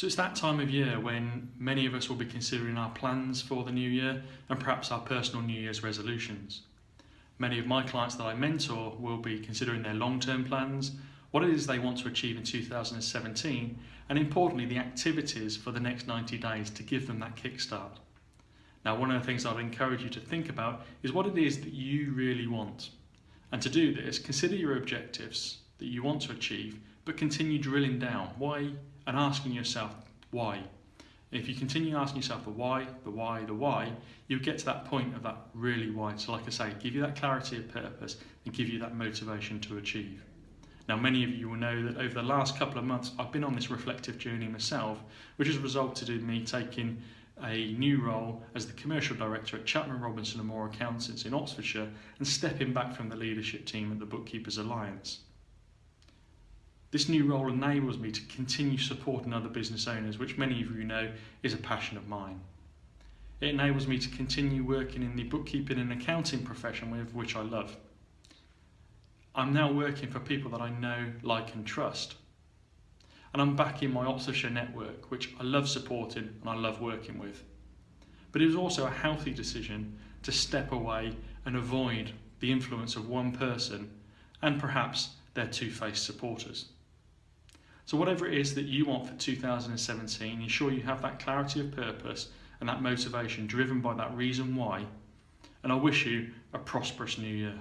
So it's that time of year when many of us will be considering our plans for the new year and perhaps our personal New Year's resolutions. Many of my clients that I mentor will be considering their long-term plans, what it is they want to achieve in 2017, and importantly the activities for the next 90 days to give them that kickstart. Now one of the things I'd encourage you to think about is what it is that you really want. And to do this, consider your objectives that you want to achieve, but continue drilling down. Why and asking yourself why. If you continue asking yourself the why, the why, the why, you'll get to that point of that really why. So like I say, give you that clarity of purpose and give you that motivation to achieve. Now many of you will know that over the last couple of months I've been on this reflective journey myself, which has resulted in me taking a new role as the commercial director at Chapman Robinson and Moore Accountants in Oxfordshire and stepping back from the leadership team at the Bookkeepers Alliance. This new role enables me to continue supporting other business owners, which many of you know is a passion of mine. It enables me to continue working in the bookkeeping and accounting profession with which I love. I'm now working for people that I know, like and trust. And I'm back in my Oxfordshire network, which I love supporting and I love working with. But it was also a healthy decision to step away and avoid the influence of one person and perhaps their two-faced supporters. So whatever it is that you want for 2017, ensure you have that clarity of purpose and that motivation driven by that reason why. And I wish you a prosperous new year.